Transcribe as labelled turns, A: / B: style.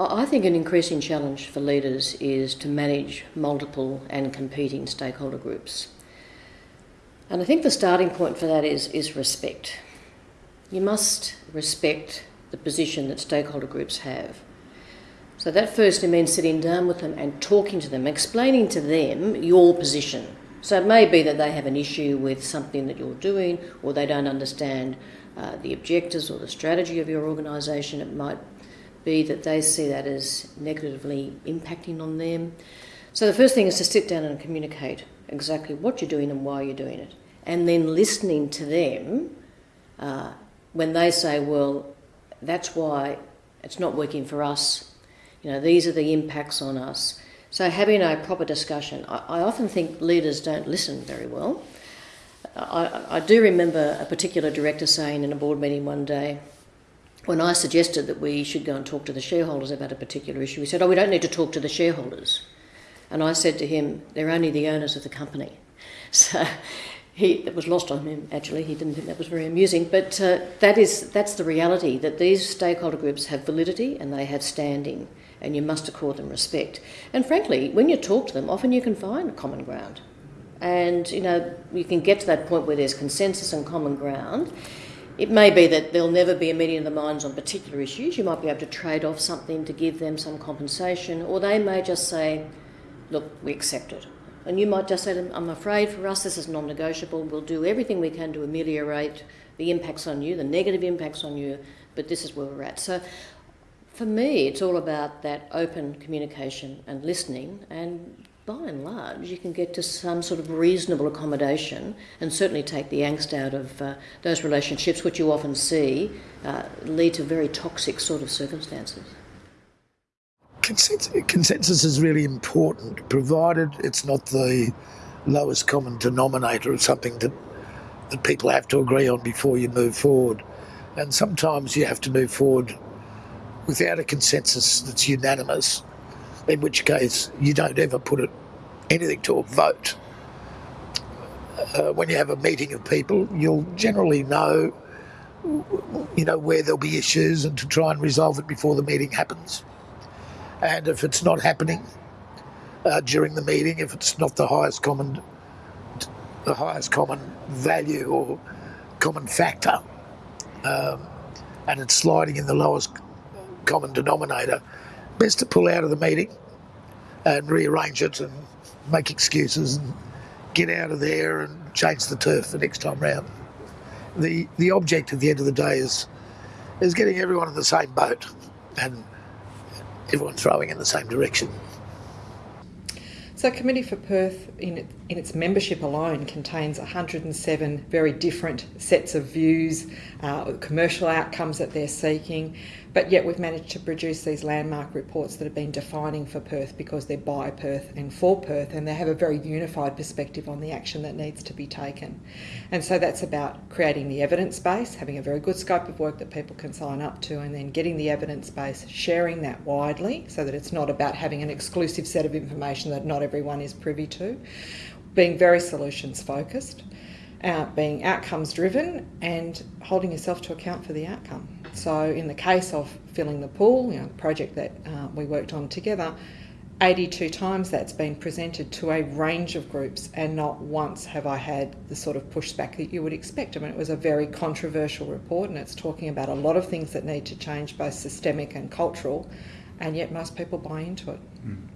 A: I think an increasing challenge for leaders is to manage multiple and competing stakeholder groups. And I think the starting point for that is, is respect. You must respect the position that stakeholder groups have. So that firstly means sitting down with them and talking to them, explaining to them your position. So it may be that they have an issue with something that you're doing or they don't understand uh, the objectives or the strategy of your organisation. It might be that they see that as negatively impacting on them. So the first thing is to sit down and communicate exactly what you're doing and why you're doing it. And then listening to them uh, when they say, well, that's why it's not working for us, you know, these are the impacts on us. So having a proper discussion. I, I often think leaders don't listen very well. I, I do remember a particular director saying in a board meeting one day, when I suggested that we should go and talk to the shareholders about a particular issue, he said, oh, we don't need to talk to the shareholders. And I said to him, they're only the owners of the company. So he, it was lost on him, actually. He didn't think that was very amusing. But uh, that is, that's the reality, that these stakeholder groups have validity and they have standing, and you must accord them respect. And frankly, when you talk to them, often you can find common ground. And, you know, you can get to that point where there's consensus and common ground. It may be that there'll never be a meeting of the minds on particular issues. You might be able to trade off something to give them some compensation, or they may just say, look, we accept it. And you might just say I'm afraid for us this is non negotiable. We'll do everything we can to ameliorate the impacts on you, the negative impacts on you, but this is where we're at. So for me, it's all about that open communication and listening and by and large, you can get to some sort of reasonable accommodation and certainly take the angst out of uh, those relationships, which you often see uh, lead to very toxic sort of circumstances.
B: Consensus, consensus is really important, provided it's not the lowest common denominator of something that, that people have to agree on before you move forward. And sometimes you have to move forward without a consensus that's unanimous in which case you don't ever put it anything to a vote. Uh, when you have a meeting of people, you'll generally know, you know, where there'll be issues and to try and resolve it before the meeting happens. And if it's not happening uh, during the meeting, if it's not the highest common, the highest common value or common factor, um, and it's sliding in the lowest common denominator, best to pull out of the meeting and rearrange it and make excuses and get out of there and change the turf the next time round. The the object at the end of the day is is getting everyone in the same boat and everyone throwing in the same direction.
C: So, Committee for Perth, in, in its membership alone, contains 107 very different sets of views, uh, commercial outcomes that they're seeking, but yet we've managed to produce these landmark reports that have been defining for Perth because they're by Perth and for Perth, and they have a very unified perspective on the action that needs to be taken. And so that's about creating the evidence base, having a very good scope of work that people can sign up to, and then getting the evidence base, sharing that widely so that it's not about having an exclusive set of information that not everyone is privy to, being very solutions focused. Uh, being outcomes driven and holding yourself to account for the outcome. So in the case of filling the pool, you know, project that uh, we worked on together, 82 times that's been presented to a range of groups and not once have I had the sort of pushback that you would expect. I mean, it was a very controversial report and it's talking about a lot of things that need to change, both systemic and cultural, and yet most people buy into it. Mm.